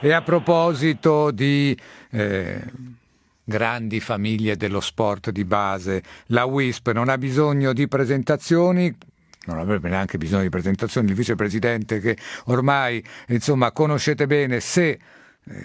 E a proposito di eh, grandi famiglie dello sport di base, la WISP non ha bisogno di presentazioni, non avrebbe neanche bisogno di presentazioni, il vicepresidente che ormai insomma conoscete bene se eh,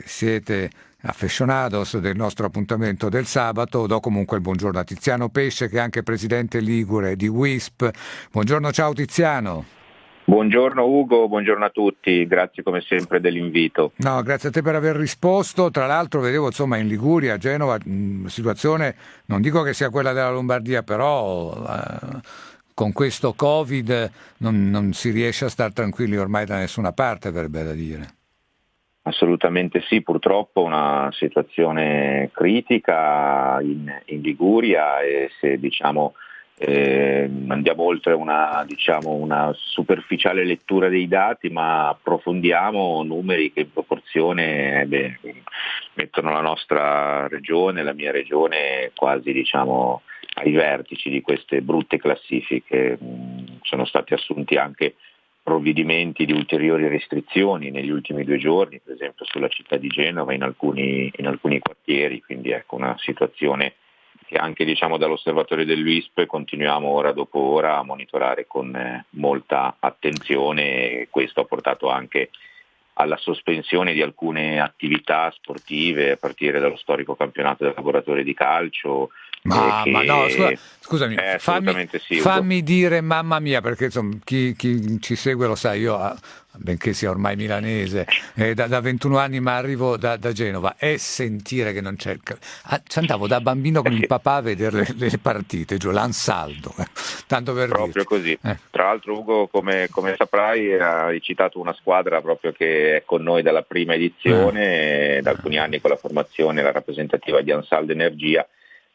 siete affezionados del nostro appuntamento del sabato, do comunque il buongiorno a Tiziano Pesce che è anche presidente ligure di WISP. Buongiorno, ciao Tiziano. Buongiorno Ugo, buongiorno a tutti, grazie come sempre dell'invito. No, grazie a te per aver risposto. Tra l'altro vedevo insomma in Liguria, a Genova, mh, situazione, non dico che sia quella della Lombardia, però eh, con questo Covid non, non si riesce a stare tranquilli ormai da nessuna parte, verrebbe da dire. Assolutamente sì, purtroppo una situazione critica in, in Liguria e se diciamo eh, andiamo oltre una, diciamo, una, superficiale lettura dei dati, ma approfondiamo numeri che in proporzione eh, beh, mettono la nostra regione, la mia regione, quasi diciamo, ai vertici di queste brutte classifiche. Mm, sono stati assunti anche provvedimenti di ulteriori restrizioni negli ultimi due giorni, per esempio sulla città di Genova in alcuni, in alcuni quartieri, quindi ecco una situazione che anche diciamo, dall'osservatorio dell'UISP continuiamo ora dopo ora a monitorare con eh, molta attenzione e questo ha portato anche alla sospensione di alcune attività sportive a partire dallo storico campionato del laboratorio di calcio. Ma, che... ma no, scusa, scusami, eh, fammi, sì, fammi dire mamma mia, perché insomma, chi, chi, ci segue lo sa, io ah, benché sia ormai milanese, eh, da, da, 21 anni ma arrivo da, da, Genova, è sentire che non c'è... Ah, ci andavo da bambino con il papà a vedere le, le partite, giù, l'ansaldo, eh, tanto per Proprio dire. così. Eh. Tra l'altro Ugo, come, come, saprai, hai citato una squadra proprio che è con noi dalla prima edizione, eh. da alcuni anni con la formazione, la rappresentativa di Ansaldo Energia,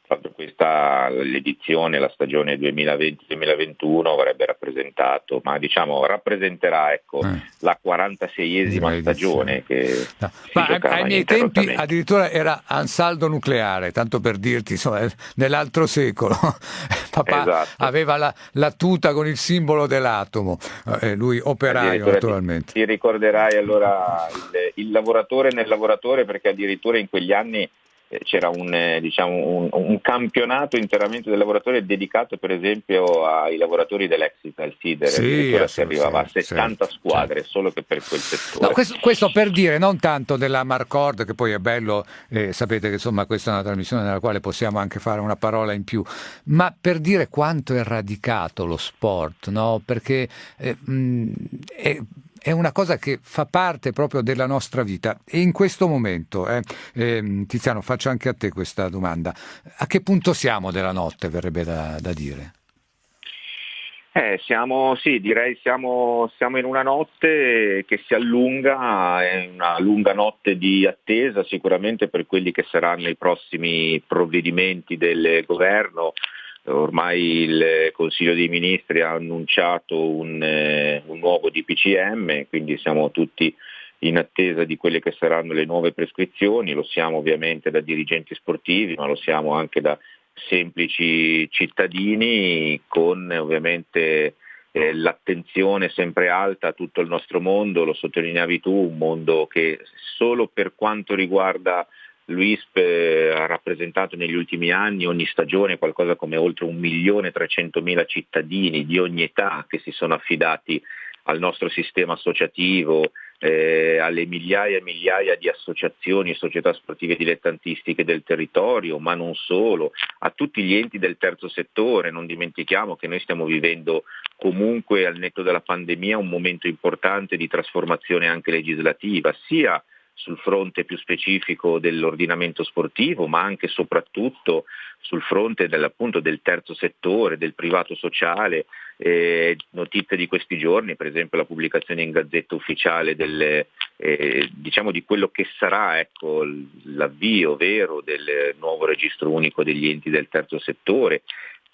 proprio questa l'edizione, la stagione 2020-2021 avrebbe rappresentato, ma diciamo rappresenterà ecco, eh. la 46esima stagione che no. ma ai miei tempi addirittura era Ansaldo nucleare, tanto per dirti, insomma, nell'altro secolo papà esatto. aveva la, la, tuta con il simbolo dell'atomo, eh, lui operaio naturalmente. Ti, ti ricorderai allora il, il lavoratore nel lavoratore perché addirittura in quegli anni c'era un, eh, diciamo, un, un, campionato interamente dei lavoratori dedicato per esempio ai lavoratori dell'ex Italsider, sì, addirittura si arrivava sì, a 70 sì, squadre certo. solo che per quel settore. No, questo, questo, per dire non tanto della Marcord che poi è bello, eh, sapete che insomma questa è una trasmissione nella quale possiamo anche fare una parola in più, ma per dire quanto è radicato lo sport, no? perché eh, mh, è è una cosa che fa parte proprio della nostra vita. E in questo momento, eh, eh, Tiziano faccio anche a te questa domanda, a che punto siamo della notte verrebbe da, da dire? Eh, siamo, sì, direi siamo, siamo in una notte che si allunga, è una lunga notte di attesa sicuramente per quelli che saranno i prossimi provvedimenti del governo, ormai il Consiglio dei Ministri ha annunciato un, eh, un, nuovo DPCM, quindi siamo tutti in attesa di quelle che saranno le nuove prescrizioni, lo siamo ovviamente da dirigenti sportivi, ma lo siamo anche da semplici cittadini con ovviamente eh, l'attenzione sempre alta a tutto il nostro mondo, lo sottolineavi tu, un mondo che solo per quanto riguarda l'UISP ha rappresentato negli ultimi anni ogni stagione qualcosa come oltre 1.300.000 cittadini di ogni età che si sono affidati al nostro sistema associativo, eh, alle migliaia e migliaia di associazioni e società sportive dilettantistiche del territorio, ma non solo, a tutti gli enti del terzo settore. Non dimentichiamo che noi stiamo vivendo comunque al netto della pandemia un momento importante di trasformazione anche legislativa, sia sul fronte più specifico dell'ordinamento sportivo, ma anche e soprattutto sul fronte del, terzo settore, del privato sociale. Eh, notizie di questi giorni, per esempio la pubblicazione in gazzetta ufficiale del, eh, diciamo di quello che sarà ecco, l'avvio vero del nuovo registro unico degli enti del terzo settore,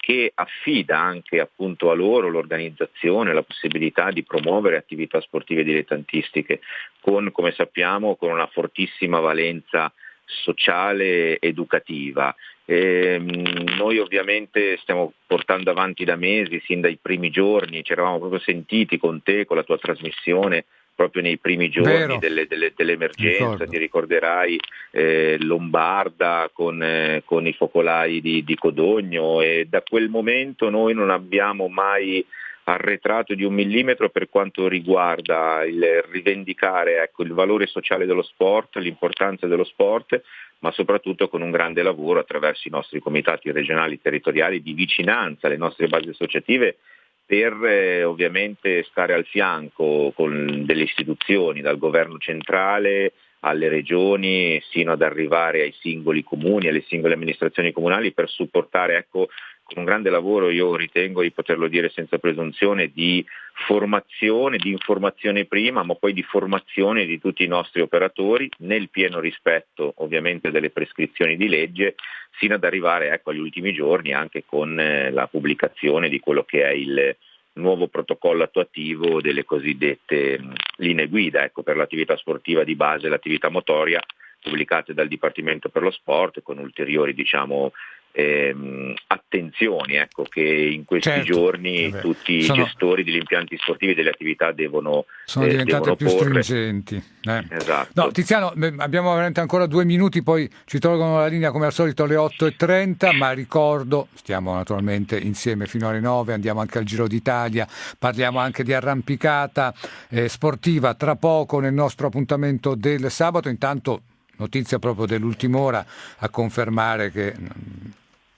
che affida anche appunto a loro l'organizzazione, la possibilità di promuovere attività sportive dilettantistiche con, come sappiamo, con una fortissima valenza sociale ed educativa. E, ehm, noi ovviamente stiamo portando avanti da mesi, sin dai primi giorni, ci eravamo proprio sentiti con te, con la tua trasmissione, proprio nei primi giorni delle, delle, dell'emergenza, Ricordo. ti ricorderai eh, Lombarda con, eh, con, i focolai di, di Codogno e da quel momento noi non abbiamo mai arretrato di un millimetro per quanto riguarda il rivendicare ecco, il valore sociale dello sport, l'importanza dello sport, ma soprattutto con un grande lavoro attraverso i nostri comitati regionali territoriali di vicinanza alle nostre basi associative per eh, ovviamente stare al fianco con delle istituzioni, dal governo centrale alle regioni, sino ad arrivare ai singoli comuni, alle singole amministrazioni comunali per supportare ecco, con un grande lavoro, io ritengo di poterlo dire senza presunzione, di formazione, di informazione prima, ma poi di formazione di tutti i nostri operatori nel pieno rispetto ovviamente delle prescrizioni di legge, sino ad arrivare ecco, agli ultimi giorni anche con eh, la pubblicazione di quello che è il nuovo protocollo attuativo delle cosiddette mh, linee guida ecco, per l'attività sportiva di base e l'attività motoria pubblicate dal Dipartimento per lo Sport con ulteriori diciamo, ehm, attenzioni ecco, che in questi certo, giorni vabbè. tutti sono, i gestori degli impianti sportivi e delle attività devono Sono eh, diventate più porre. stringenti. Eh. Esatto. No, Tiziano, abbiamo veramente ancora due minuti, poi ci tolgono la linea come al solito alle 8.30, ma ricordo, stiamo naturalmente insieme fino alle 9, andiamo anche al Giro d'Italia, parliamo anche di arrampicata eh, sportiva tra poco nel nostro appuntamento del sabato, intanto notizia proprio dell'ultima ora a confermare che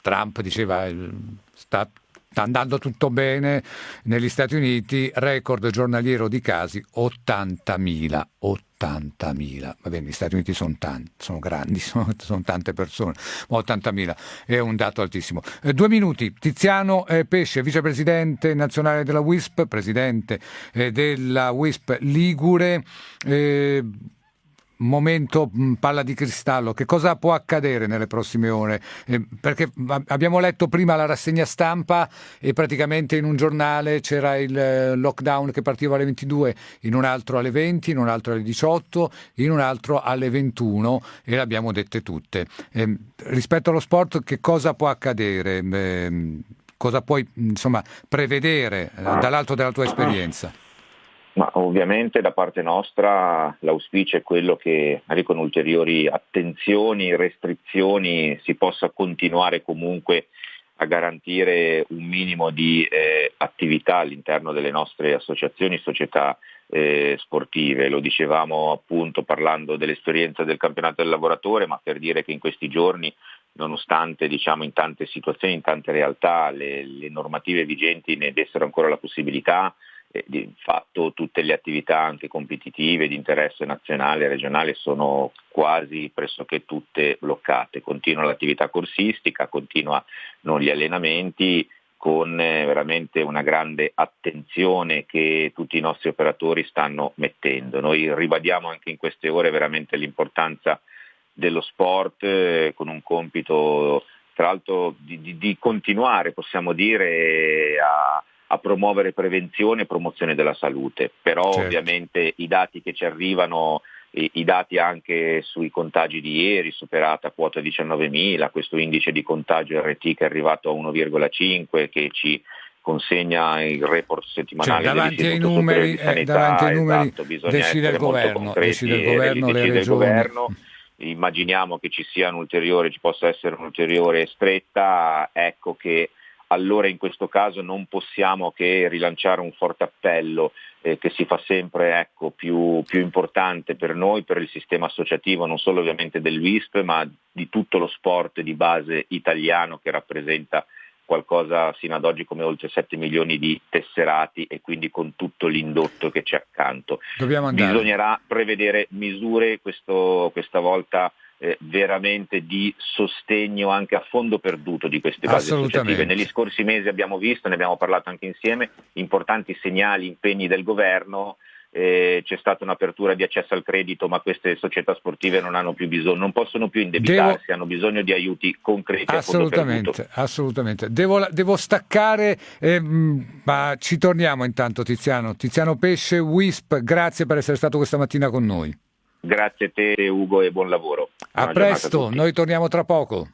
Trump diceva sta, sta andando tutto bene negli Stati Uniti, record giornaliero di casi 80.000. 80.000, va bene, gli Stati Uniti sono tanti, sono grandi, sono, sono tante persone, ma 80.000 è un dato altissimo. Eh, due minuti, Tiziano eh, Pesce, vicepresidente nazionale della WISP, presidente eh, della WISP Ligure, eh, momento mm, palla di cristallo, che cosa può accadere nelle prossime ore? Eh, perché abbiamo letto prima la rassegna stampa e praticamente in un giornale c'era il eh, lockdown che partiva alle 22, in un altro alle 20, in un altro alle 18, in un altro alle 21 e le abbiamo dette tutte. Eh, rispetto allo sport che cosa può accadere? Eh, cosa puoi insomma, prevedere eh, dall'alto della tua esperienza? Ma ovviamente da parte nostra l'auspicio è quello che con ulteriori attenzioni, restrizioni si possa continuare comunque a garantire un minimo di eh, attività all'interno delle nostre associazioni, società eh, sportive. Lo dicevamo appunto parlando dell'esperienza del campionato del lavoratore, ma per dire che in questi giorni, nonostante diciamo, in tante situazioni, in tante realtà, le, le normative vigenti ne dessero ancora la possibilità, fatto tutte le attività anche competitive di interesse nazionale e regionale sono quasi pressoché tutte bloccate. Continua l'attività corsistica, continuano gli allenamenti con eh, veramente una grande attenzione che tutti i nostri operatori stanno mettendo. Noi ribadiamo anche in queste ore veramente l'importanza dello sport eh, con un compito tra l'altro di, di, di continuare, possiamo dire, a, a promuovere prevenzione e promozione della salute, però certo. ovviamente i dati che ci arrivano, i, i, dati anche sui contagi di ieri, superata quota 19.000, questo indice di contagio RT che è arrivato a 1,5 che ci consegna il report settimanale cioè, davanti, ai numeri, eh, davanti ai numeri esatto, decide il governo, decide il governo, le regioni. Governo, immaginiamo che ci sia un ulteriore, ci possa essere un'ulteriore stretta, ecco che allora in questo caso non possiamo che rilanciare un forte appello eh, che si fa sempre ecco, più, più, importante per noi, per il sistema associativo, non solo ovviamente del WISP, ma di tutto lo sport di base italiano che rappresenta qualcosa sino ad oggi come oltre 7 milioni di tesserati e quindi con tutto l'indotto che c'è accanto. Bisognerà prevedere misure questo, questa volta eh, veramente di sostegno anche a fondo perduto di queste basi associative. Negli scorsi mesi abbiamo visto, ne abbiamo parlato anche insieme, importanti segnali, impegni del governo. Eh, c'è stata un'apertura di accesso al credito, ma queste società sportive non hanno più bisogno, non possono più indebitarsi, devo... hanno bisogno di aiuti concreti. Assolutamente, assolutamente. Devo, devo staccare, eh, ma ci torniamo intanto Tiziano. Tiziano Pesce, WISP, grazie per essere stato questa mattina con noi. Grazie a te Ugo e buon lavoro. A presto, noi torniamo tra poco.